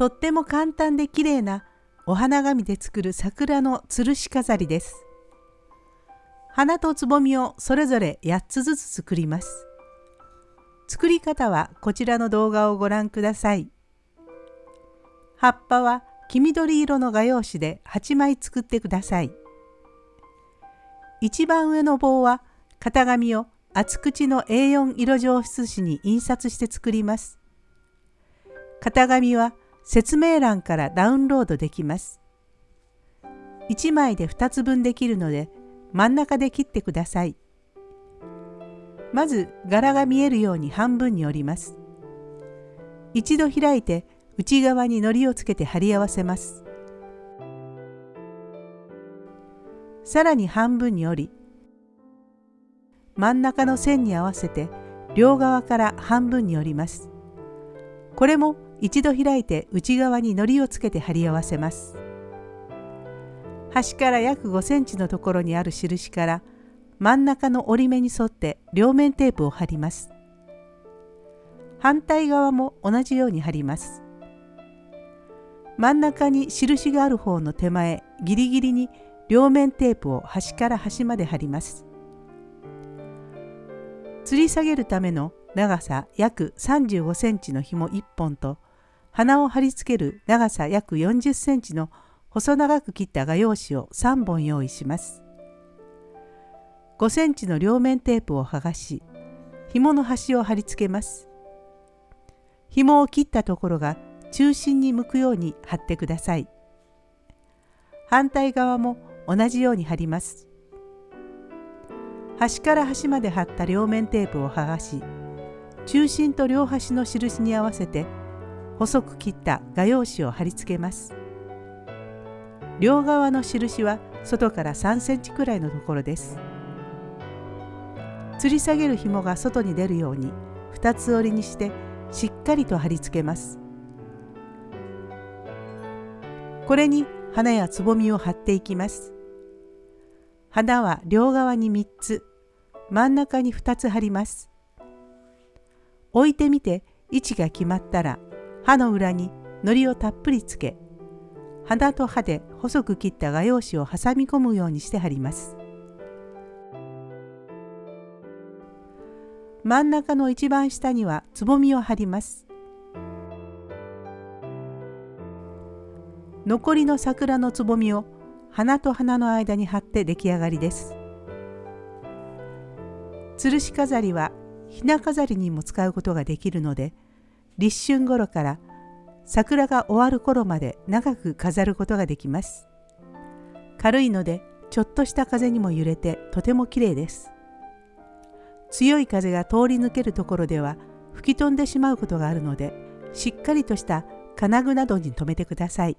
とっても簡単で綺麗なお花紙で作る桜の吊るし飾りです。花とつぼみをそれぞれ8つずつ作ります。作り方はこちらの動画をご覧ください。葉っぱは黄緑色の画用紙で8枚作ってください。一番上の棒は型紙を厚口の A4 色上筆紙に印刷して作ります。型紙は説明欄からダウンロードできます。1枚で2つ分できるので真ん中で切ってください。まず柄が見えるように半分に折ります。一度開いて内側に糊をつけて貼り合わせます。さらに半分に折り真ん中の線に合わせて両側から半分に折ります。これも一度開いて内側に糊をつけて貼り合わせます。端から約5センチのところにある印から真ん中の折り目に沿って両面テープを貼ります。反対側も同じように貼ります。真ん中に印がある方の手前ギリギリに両面テープを端から端まで貼ります。吊り下げるための長さ約35センチの紐1本と鼻を貼り付ける長さ約40センチの細長く切った画用紙を3本用意します。5センチの両面テープを剥がし紐の端を貼り付けます。紐を切ったところが中心に向くように貼ってください。反対側も同じように貼ります。端から端まで貼った両面テープを剥がし中心と両端の印に合わせて細く切った画用紙を貼り付けます。両側の印は外から3センチくらいのところです。吊り下げる紐が外に出るように2つ折りにしてしっかりと貼り付けます。これに花やつぼみを貼っていきます。花は両側に3つ、真ん中に2つ貼ります。置いてみて位置が決まったら刃の裏に糊をたっぷりつけ鼻と刃で細く切った画用紙を挟み込むようにして貼ります。真ん中の一番下にはつぼみを貼ります。残りの桜のつぼみを花と花の間に貼って出来上がりです。吊るし飾りはひな飾りにも使うことができるので立春頃から桜が終わる頃まで長く飾ることができます。軽いのでちょっとした風にも揺れてとても綺麗です。強い風が通り抜けるところでは吹き飛んでしまうことがあるのでしっかりとした金具などに留めてください。